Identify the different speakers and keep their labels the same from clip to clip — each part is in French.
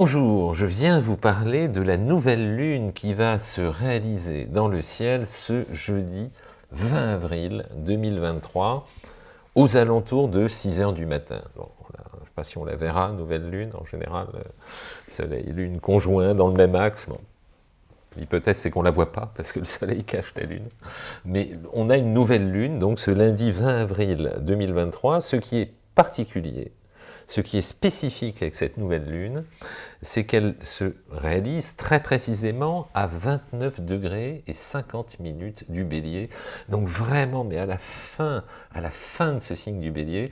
Speaker 1: Bonjour, je viens vous parler de la nouvelle lune qui va se réaliser dans le ciel ce jeudi 20 avril 2023 aux alentours de 6 heures du matin. je ne sais pas si on la verra, nouvelle lune, en général, euh, soleil lune conjoints dans le même axe. L'hypothèse, c'est qu'on ne la voit pas, parce que le soleil cache la lune. Mais on a une nouvelle lune, donc ce lundi 20 avril 2023, ce qui est particulier, ce qui est spécifique avec cette nouvelle lune, c'est qu'elle se réalise très précisément à 29 degrés et 50 minutes du bélier. Donc vraiment, mais à la fin, à la fin de ce signe du bélier,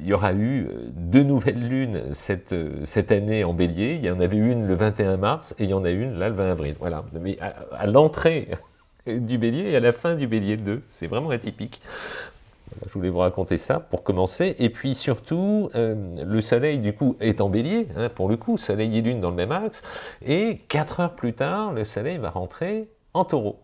Speaker 1: il y aura eu deux nouvelles lunes cette, cette année en bélier. Il y en avait une le 21 mars et il y en a une là le 20 avril. Voilà, mais à, à l'entrée du bélier et à la fin du bélier 2. C'est vraiment atypique. Je voulais vous raconter ça pour commencer. Et puis surtout, euh, le soleil du coup est en bélier, hein, pour le coup, soleil et lune dans le même axe. Et 4 heures plus tard, le soleil va rentrer en taureau.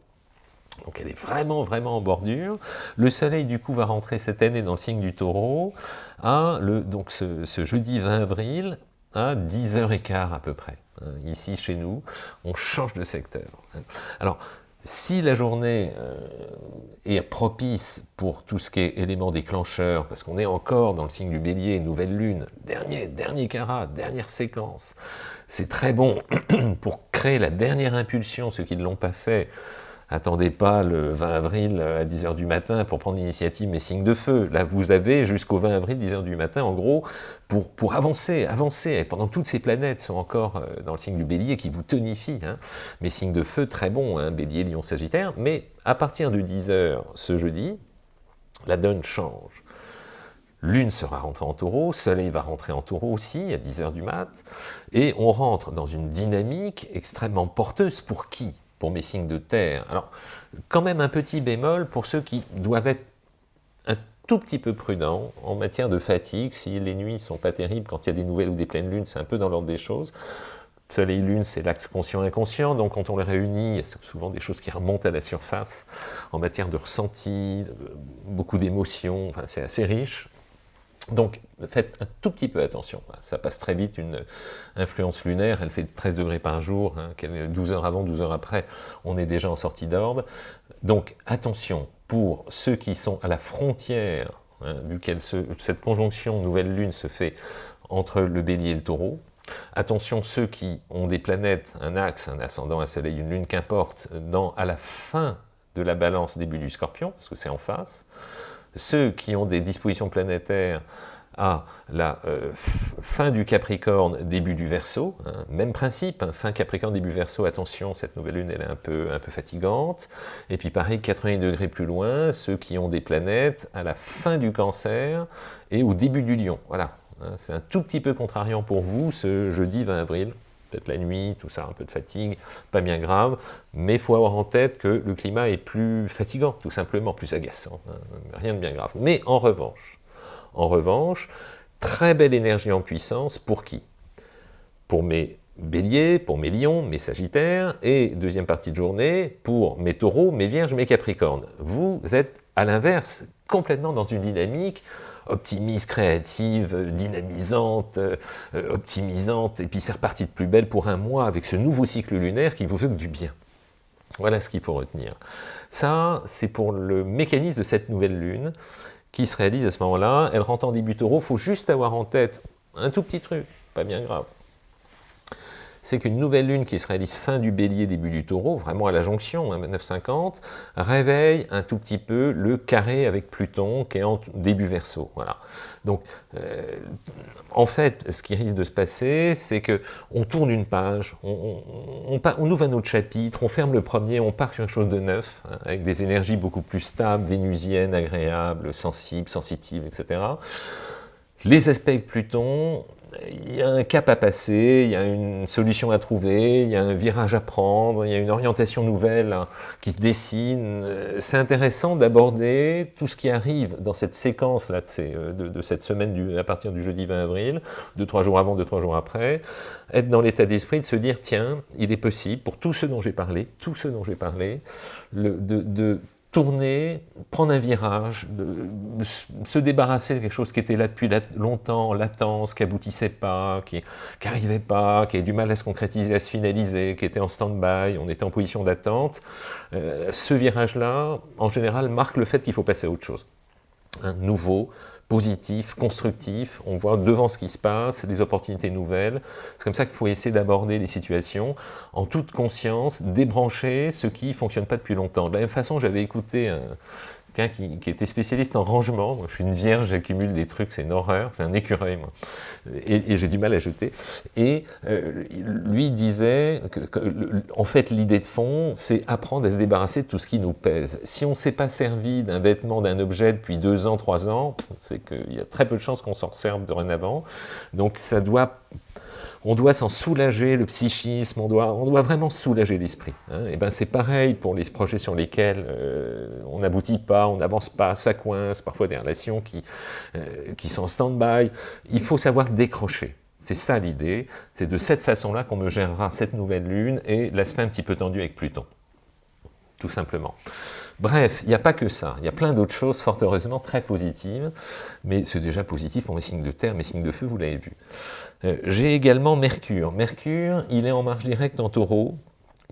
Speaker 1: Donc elle est vraiment, vraiment en bordure. Le soleil, du coup, va rentrer cette année dans le signe du taureau, à le, donc ce, jeudi 20 avril, à 10h15 à peu près. Hein, ici, chez nous, on change de secteur. Alors, si la journée euh, est propice pour tout ce qui est élément déclencheur, parce qu'on est encore dans le signe du bélier, nouvelle lune, dernier, dernier carat, dernière séquence, c'est très bon pour créer la dernière impulsion, ceux qui ne l'ont pas fait, Attendez pas le 20 avril à 10h du matin pour prendre l'initiative mais signe de feu. Là, vous avez jusqu'au 20 avril, 10h du matin, en gros, pour, pour avancer, avancer. Et pendant toutes ces planètes sont encore euh, dans le signe du bélier qui vous tonifie. Hein. Mais signe de feu, très bon, hein, bélier, lion, sagittaire. Mais à partir de 10h ce jeudi, la donne change. Lune sera rentrée en taureau, Soleil va rentrer en taureau aussi, à 10h du mat, et on rentre dans une dynamique extrêmement porteuse pour qui? Pour mes signes de terre. Alors, quand même un petit bémol pour ceux qui doivent être un tout petit peu prudents en matière de fatigue, si les nuits sont pas terribles, quand il y a des nouvelles ou des pleines lunes, c'est un peu dans l'ordre des choses. Soleil-Lune, c'est l'axe conscient-inconscient, donc quand on les réunit, il y a souvent des choses qui remontent à la surface en matière de ressenti, beaucoup d'émotions, enfin, c'est assez riche. Donc faites un tout petit peu attention, ça passe très vite, une influence lunaire, elle fait 13 degrés par jour, 12 hein, heures avant, 12 heures après, on est déjà en sortie d'orbe. Donc attention, pour ceux qui sont à la frontière, hein, duquel cette conjonction nouvelle lune se fait entre le bélier et le taureau, Attention, ceux qui ont des planètes, un axe, un ascendant, un soleil, une lune, qu'importe, à la fin de la balance début du scorpion, parce que c'est en face ceux qui ont des dispositions planétaires à la euh, fin du Capricorne, début du Verseau, hein, même principe, hein, fin Capricorne, début Verseau, attention, cette nouvelle lune, elle est un peu, un peu fatigante, et puis pareil, 80 degrés plus loin, ceux qui ont des planètes à la fin du Cancer et au début du Lion, voilà, hein, c'est un tout petit peu contrariant pour vous ce jeudi 20 avril, la nuit, tout ça, un peu de fatigue, pas bien grave, mais il faut avoir en tête que le climat est plus fatigant, tout simplement, plus agaçant, hein, rien de bien grave. Mais en revanche, en revanche, très belle énergie en puissance, pour qui? Pour mes béliers, pour mes lions, mes sagittaires, et deuxième partie de journée, pour mes taureaux, mes vierges, mes capricornes. Vous êtes, à l'inverse, complètement dans une dynamique optimiste, créative, dynamisante, euh, optimisante, et puis c'est reparti de plus belle pour un mois avec ce nouveau cycle lunaire qui vous veut que du bien. Voilà ce qu'il faut retenir. Ça, c'est pour le mécanisme de cette nouvelle lune qui se réalise à ce moment-là. Elle rentre en début taureau, il faut juste avoir en tête un tout petit truc, pas bien grave c'est qu'une nouvelle lune qui se réalise fin du bélier, début du taureau, vraiment à la jonction, hein, 950, réveille un tout petit peu le carré avec Pluton qui est en début verso. Voilà. Donc, euh, en fait, ce qui risque de se passer, c'est que on tourne une page, on, ouvre un autre chapitre, on ferme le premier, on part sur quelque chose de neuf, hein, avec des énergies beaucoup plus stables, vénusiennes, agréables, sensibles, sensitives, etc. Les aspects avec Pluton, il y a un cap à passer, il y a une solution à trouver, il y a un virage à prendre, il y a une orientation nouvelle hein, qui se dessine. C'est intéressant d'aborder tout ce qui arrive dans cette séquence-là de, euh, de, cette semaine à partir du jeudi 20 avril, deux, trois jours avant, deux, trois jours après, être dans l'état d'esprit de se dire, tiens, il est possible, pour tous ceux dont j'ai parlé, tous ceux dont j'ai parlé, de tourner, prendre un virage, se débarrasser de quelque chose qui était là depuis longtemps, latence, qui aboutissait pas, qui n'arrivait pas, qui avait du mal à se concrétiser, à se finaliser, qui était en stand-by, on était en position d'attente. Euh, ce virage-là, en général, marque le fait qu'il faut passer à autre chose. Un nouveau, positif, constructif, on voit devant ce qui se passe, des opportunités nouvelles. C'est comme ça qu'il faut essayer d'aborder les situations en toute conscience, débrancher ce qui ne fonctionne pas depuis longtemps. De la même façon, j'avais écouté un, qui, était spécialiste en rangement. je suis une vierge, j'accumule des trucs, c'est une horreur. J'ai un écureuil, moi. Et, j'ai du mal à jeter. Et euh, lui disait que, en fait, l'idée de fond, c'est apprendre à se débarrasser de tout ce qui nous pèse. Si on ne s'est pas servi d'un vêtement, d'un objet depuis deux ans, trois ans, c'est qu'il y a très peu de chances qu'on s'en serve dorénavant. Donc ça doit on doit s'en soulager le psychisme, on doit, vraiment soulager l'esprit. Hein. Et ben c'est pareil pour les projets sur lesquels euh, on n'aboutit pas, on n'avance pas, ça coince, parfois des relations qui, euh, qui sont en stand-by. Il faut savoir décrocher. C'est ça l'idée, c'est de cette façon-là qu'on me gérera cette nouvelle lune et l'aspect un petit peu tendu avec Pluton, tout simplement. Bref, il n'y a pas que ça, il y a plein d'autres choses, fort heureusement, très positives, mais c'est déjà positif pour mes signes de terre, mes signes de feu, vous l'avez vu. Euh, j'ai également Mercure. Mercure, il est en marche directe en taureau,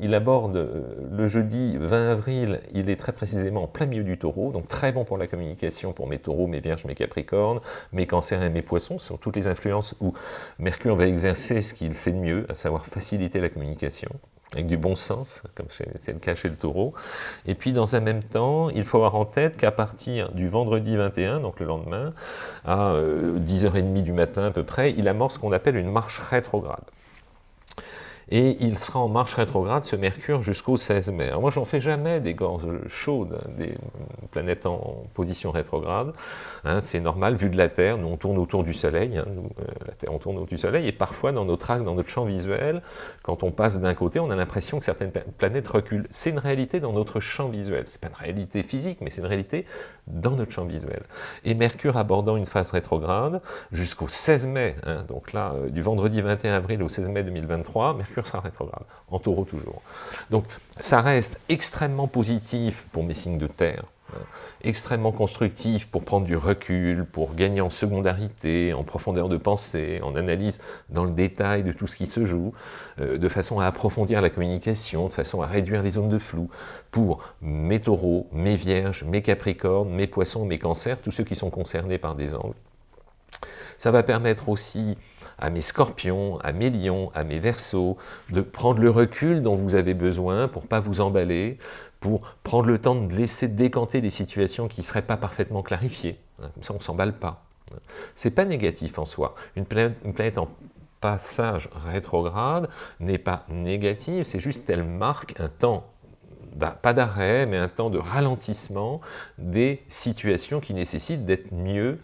Speaker 1: il aborde euh, le jeudi 20 avril, il est très précisément en plein milieu du taureau, donc très bon pour la communication pour mes taureaux, mes vierges, mes capricornes, mes cancers et mes poissons, ce sont toutes les influences où Mercure va exercer ce qu'il fait de mieux, à savoir faciliter la communication avec du bon sens, comme c'est le cas chez le taureau. Et puis dans un même temps, il faut avoir en tête qu'à partir du vendredi 21, donc le lendemain, à 10h30 euh, du matin à peu près, il amorce ce qu'on appelle une marche rétrograde et il sera en marche rétrograde, ce Mercure, jusqu'au 16 mai. Alors moi, j'en fais jamais des gorges chaudes, hein, des planètes en position rétrograde. Hein, c'est normal, vu de la Terre, nous on tourne autour du Soleil, hein, euh, la Terre on tourne autour du Soleil, et parfois dans notre axe, dans notre champ visuel, quand on passe d'un côté, on a l'impression que certaines planètes reculent. C'est une réalité dans notre champ visuel. C'est pas une réalité physique, mais c'est une réalité dans notre champ visuel. Et Mercure abordant une phase rétrograde jusqu'au 16 mai, donc là, euh, du vendredi 21 avril au 16 mai 2023, Mercure sera rétrograde, en taureau toujours. Donc ça reste extrêmement positif pour mes signes de terre, hein. extrêmement constructif pour prendre du recul, pour gagner en secondarité, en profondeur de pensée, en analyse dans le détail de tout ce qui se joue, euh, de façon à approfondir la communication, de façon à réduire les zones de flou, pour mes taureaux, mes vierges, mes capricornes, mes poissons, mes cancers, tous ceux qui sont concernés par des angles. Ça va permettre aussi à mes scorpions, à mes lions, à mes versos, de prendre le recul dont vous avez besoin pour pas vous emballer, pour prendre le temps de laisser décanter des situations qui ne seraient pas parfaitement clarifiées. Hein, comme ça, on ne s'emballe pas. C'est pas négatif en soi. Une planète, une planète en passage rétrograde n'est pas négative, c'est juste qu'elle marque un temps pas d'arrêt, mais un temps de ralentissement des situations qui nécessitent d'être mieux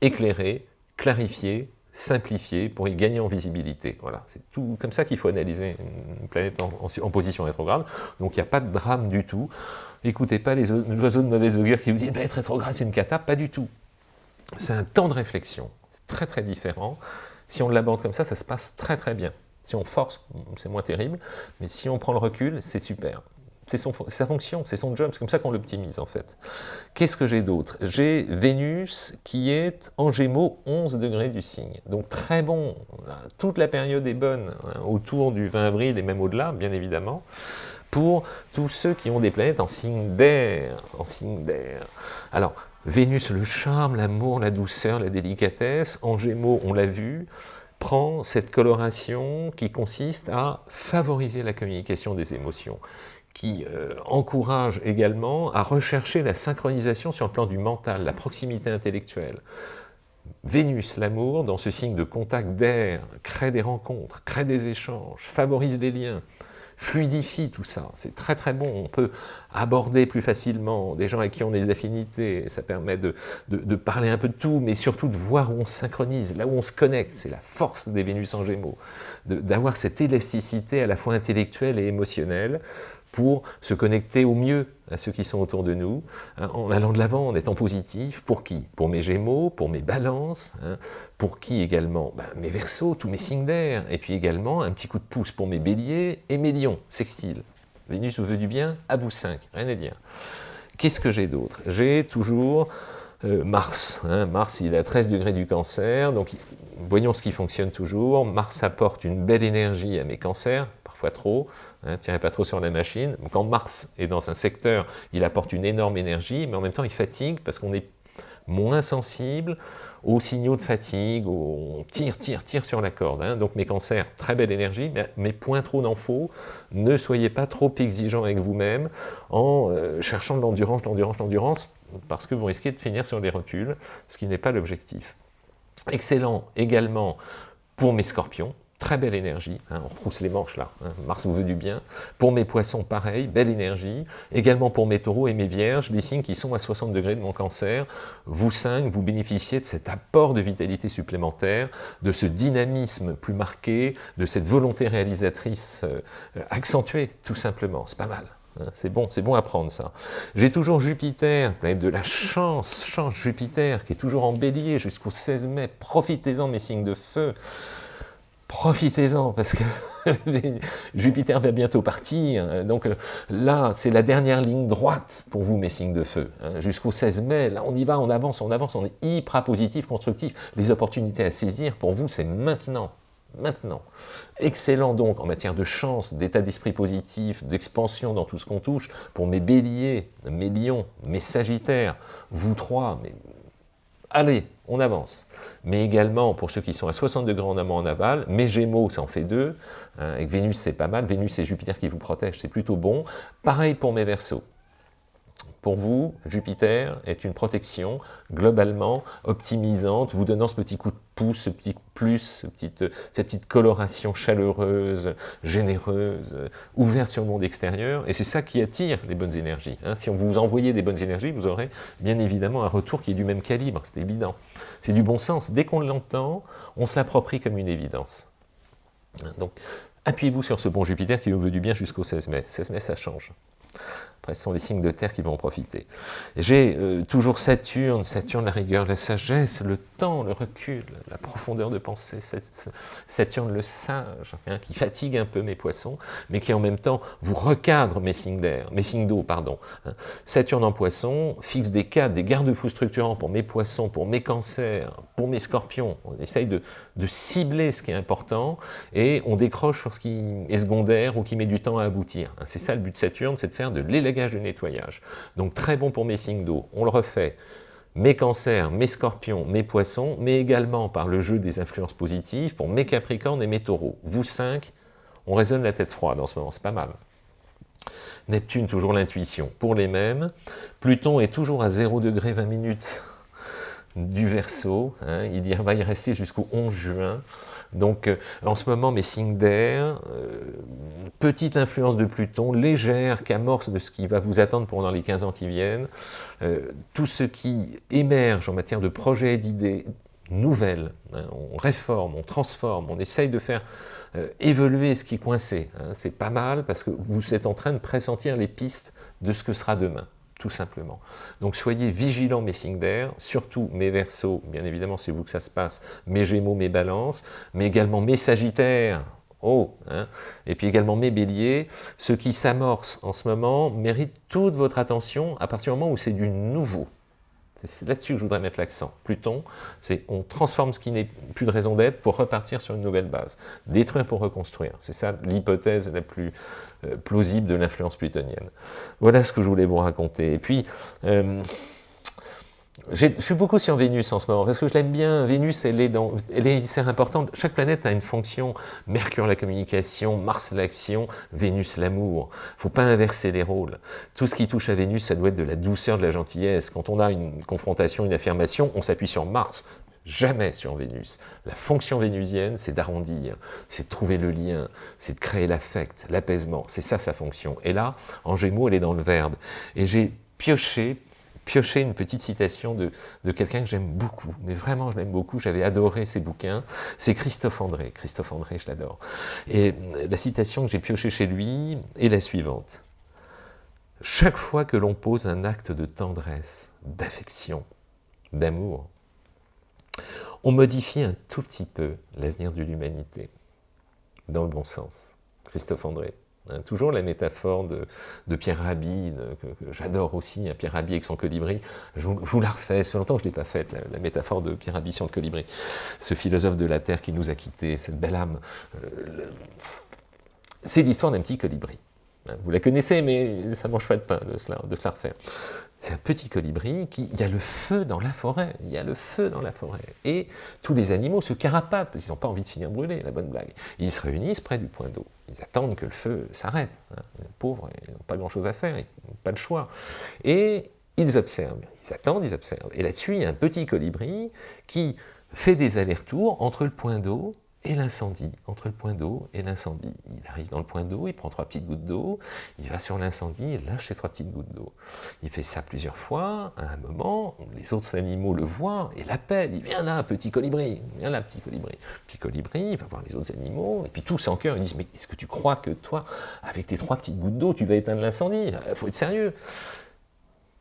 Speaker 1: éclairées, clarifiées, simplifier pour y gagner en visibilité. Voilà, c'est tout comme ça qu'il faut analyser une planète en, position rétrograde. Donc il n'y a pas de drame du tout. Écoutez pas les oiseaux de mauvaise augure qui vous disent être rétrograde c'est une cata, pas du tout. C'est un temps de réflexion, très très différent. Si on l'aborde comme ça, ça se passe très très bien. Si on force, c'est moins terrible, mais si on prend le recul, c'est super. C'est sa fonction, c'est son job, c'est comme ça qu'on l'optimise en fait. Qu'est-ce que j'ai d'autre? J'ai Vénus qui est en Gémeaux 11 degrés du signe, donc très bon, toute la période est bonne, hein, autour du 20 avril et même au-delà, bien évidemment, pour tous ceux qui ont des planètes en signe d'air, en signe d'air. Alors, Vénus, le charme, l'amour, la douceur, la délicatesse, en Gémeaux, on l'a vu, prend cette coloration qui consiste à favoriser la communication des émotions qui euh, encourage également à rechercher la synchronisation sur le plan du mental, la proximité intellectuelle. Vénus, l'amour, dans ce signe de contact d'air, crée des rencontres, crée des échanges, favorise les liens, fluidifie tout ça. C'est très très bon, on peut aborder plus facilement des gens avec qui on a des affinités, ça permet de, de parler un peu de tout, mais surtout de voir où on se synchronise, là où on se connecte, c'est la force des Vénus en Gémeaux, d'avoir cette élasticité à la fois intellectuelle et émotionnelle, pour se connecter au mieux à ceux qui sont autour de nous, hein, en allant de l'avant, en étant positif. Pour qui? Pour mes gémeaux, pour mes balances, hein. pour qui également? Ben, Mes versos, tous mes signes d'air, et puis également un petit coup de pouce pour mes béliers et mes lions, sextiles. Vénus vous veut du bien, à vous cinq, rien à dire. Qu'est-ce que j'ai d'autre? J'ai toujours euh, Mars. Hein. Mars, il est à 13 degrés du cancer, donc voyons ce qui fonctionne toujours. Mars apporte une belle énergie à mes cancers, parfois trop, hein, tirez pas trop sur la machine. Quand Mars est dans un secteur, il apporte une énorme énergie, mais en même temps il fatigue parce qu'on est moins sensible aux signaux de fatigue, on tire, tire, tire sur la corde. Hein. Donc mes cancers, très belle énergie, mais, point trop d'en Ne soyez pas trop exigeant avec vous-même en euh, cherchant de l'endurance, l'endurance, l'endurance, parce que vous risquez de finir sur des reculs, ce qui n'est pas l'objectif. Excellent également pour mes scorpions, Très belle énergie, hein, on retrousse les manches là, hein, Mars vous veut du bien. Pour mes poissons, pareil, belle énergie. Également pour mes taureaux et mes vierges, les signes qui sont à 60 degrés de mon cancer. Vous cinq, vous bénéficiez de cet apport de vitalité supplémentaire, de ce dynamisme plus marqué, de cette volonté réalisatrice euh, accentuée, tout simplement. C'est pas mal. Hein, c'est bon, c'est bon à prendre ça. J'ai toujours Jupiter, planète de la chance, chance Jupiter, qui est toujours en bélier jusqu'au 16 mai. Profitez-en mes signes de feu profitez-en, parce que Jupiter va bientôt partir, donc là, c'est la dernière ligne droite pour vous, mes signes de feu, hein. jusqu'au 16 mai, là, on y va, on avance, on avance, on est hyper positif, constructif, les opportunités à saisir, pour vous, c'est maintenant, maintenant. Excellent donc en matière de chance, d'état d'esprit positif, d'expansion dans tout ce qu'on touche, pour mes béliers, mes lions, mes sagittaires, vous trois, mais allez, on avance. Mais également, pour ceux qui sont à 60 degrés en amont en aval, mes Gémeaux, ça en fait deux. Hein, avec Vénus, c'est pas mal. Vénus et Jupiter qui vous protègent, c'est plutôt bon. Pareil pour mes Verseaux. Pour vous, Jupiter est une protection globalement optimisante, vous donnant ce petit coup de pouce, ce petit plus, ce cette petite coloration chaleureuse, généreuse, ouverte sur le monde extérieur, et c'est ça qui attire les bonnes énergies. Hein. Si on vous envoyait des bonnes énergies, vous aurez bien évidemment un retour qui est du même calibre, c'est évident. C'est du bon sens. Dès qu'on l'entend, on se l'approprie comme une évidence. Donc, appuyez-vous sur ce bon Jupiter qui vous veut du bien jusqu'au 16 mai. 16 mai, ça change. Ce sont les signes de terre qui vont en profiter. J'ai euh, toujours Saturne, Saturne, la rigueur, la sagesse, le temps, le recul, la profondeur de pensée. Saturne, le sage, hein, qui fatigue un peu mes poissons, mais qui en même temps vous recadre mes signes d'air, mes signes d'eau, pardon. Hein. Saturne en poisson fixe des cadres, des garde-fous structurants pour mes poissons, pour mes cancers, pour mes scorpions. On essaye de, cibler ce qui est important et on décroche sur ce qui est secondaire ou qui met du temps à aboutir. Hein. C'est ça le but de Saturne, c'est de faire de nettoyage. Donc très bon pour mes signes d'eau. On le refait. Mes cancers, mes scorpions, mes poissons, mais également par le jeu des influences positives pour mes capricornes et mes taureaux. Vous cinq, on résonne la tête froide en ce moment, c'est pas mal. Neptune, toujours l'intuition. Pour les mêmes, Pluton est toujours à 0 degré 20 minutes du Verseau. Hein. il va y rester jusqu'au 11 juin. Donc euh, en ce moment, mes signes d'air, euh, petite influence de Pluton, légère qu'amorce de ce qui va vous attendre pendant les 15 ans qui viennent, euh, tout ce qui émerge en matière de projets et d'idées nouvelles, hein, on réforme, on transforme, on essaye de faire évoluer ce qui coincé. Hein. c'est pas mal parce que vous êtes en train de pressentir les pistes de ce que sera demain tout simplement. Donc soyez vigilants mes signes d'air, surtout mes versos, bien évidemment c'est vous que ça se passe, mes gémeaux, mes balances, mais également mes sagittaires, oh, hein, et puis également mes béliers, ce qui s'amorce en ce moment mérite toute votre attention à partir du moment où c'est du nouveau. C'est là-dessus que je voudrais mettre l'accent. Pluton, c'est on transforme ce qui n'est plus de raison d'être pour repartir sur une nouvelle base. Détruire pour reconstruire. C'est ça l'hypothèse la plus euh, plausible de l'influence plutonienne. Voilà ce que je voulais vous raconter. Et puis, euh, je suis beaucoup sur Vénus en ce moment, parce que je l'aime bien. Vénus, elle est, dans, elle est importante. Chaque planète a une fonction. Mercure, la communication, Mars, l'action, Vénus, l'amour. Il faut pas inverser les rôles. Tout ce qui touche à Vénus, ça doit être de la douceur, de la gentillesse. Quand on a une confrontation, une affirmation, on s'appuie sur Mars, jamais sur Vénus. La fonction vénusienne, c'est d'arrondir, c'est de trouver le lien, c'est de créer l'affect, l'apaisement. C'est ça sa fonction. Et là, en Gémeaux, elle est dans le verbe. Et j'ai pioché piocher une petite citation de, quelqu'un que j'aime beaucoup, mais vraiment je l'aime beaucoup, j'avais adoré ses bouquins, c'est Christophe André. Christophe André, je l'adore. Et la citation que j'ai piochée chez lui est la suivante. Chaque fois que l'on pose un acte de tendresse, d'affection, d'amour, on modifie un tout petit peu l'avenir de l'humanité, dans le bon sens. Christophe André. Hein, toujours la métaphore de, Pierre Rabhi, que, j'adore aussi, hein, Pierre Rabhi avec son colibri. Je vous, la refais, ça fait longtemps que je ne l'ai pas faite, la, métaphore de Pierre Rabhi sur le colibri. Ce philosophe de la Terre qui nous a quittés, cette belle âme. Euh, c'est l'histoire d'un petit colibri. Vous la connaissez, mais ça ne mange pas de pain de, cela, de la refaire. C'est un petit colibri qui, il y a le feu dans la forêt, il y a le feu dans la forêt. Et tous les animaux se carapatent, qu'ils n'ont pas envie de finir brûlés, la bonne blague. Ils se réunissent près du point d'eau. Ils attendent que le feu s'arrête. Hein. Les pauvres, ils n'ont pas grand-chose à faire, ils n'ont pas le choix. Et ils observent, ils attendent, ils observent. Et là-dessus, il y a un petit colibri qui fait des allers-retours entre le point d'eau et l'incendie, entre le point d'eau et l'incendie. Il arrive dans le point d'eau, il prend trois petites gouttes d'eau, il va sur l'incendie et lâche les trois petites gouttes d'eau. Il fait ça plusieurs fois, à un moment, les autres animaux le voient et l'appellent, il vient là, petit colibri, viens là, petit colibri. Petit colibri, il va voir les autres animaux, et puis tous en cœur, ils disent, mais est-ce que tu crois que toi, avec tes trois petites gouttes d'eau, tu vas éteindre l'incendie? Il euh, faut être sérieux.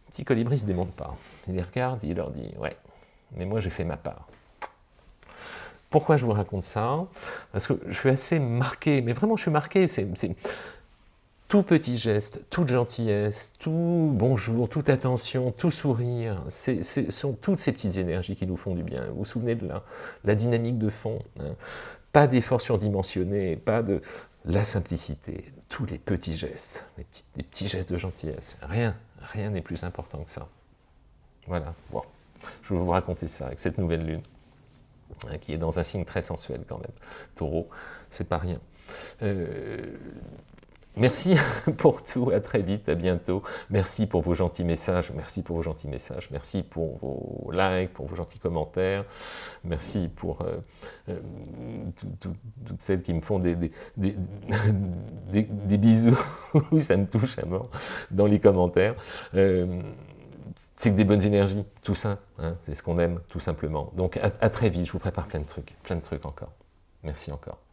Speaker 1: Petit colibri ne se démonte pas. Il les regarde, il leur dit, ouais, mais moi j'ai fait ma part. Pourquoi je vous raconte ça Parce que je suis assez marqué, mais vraiment je suis marqué, c'est tout petit geste, toute gentillesse, tout bonjour, toute attention, tout sourire, ce sont toutes ces petites énergies qui nous font du bien. Vous vous souvenez de la, la dynamique de fond hein Pas d'efforts surdimensionnés, pas de la simplicité, tous les petits gestes, les petits, les petits gestes de gentillesse, rien, rien n'est plus important que ça. Voilà, bon, je vais vous raconter ça avec cette nouvelle lune. Hein, qui est dans un signe très sensuel quand même. Taureau, c'est pas rien. Euh, merci pour tout, à très vite, à bientôt. Merci pour vos gentils messages, merci pour vos gentils messages, merci pour vos likes, pour vos gentils commentaires, merci pour euh, euh, toutes celles qui me font des, des, des bisous, ça me touche à mort, dans les commentaires c'est que des bonnes énergies, tout ça, hein, c'est ce qu'on aime, tout simplement. Donc à, à très vite, je vous prépare plein de trucs, plein de trucs encore. Merci encore.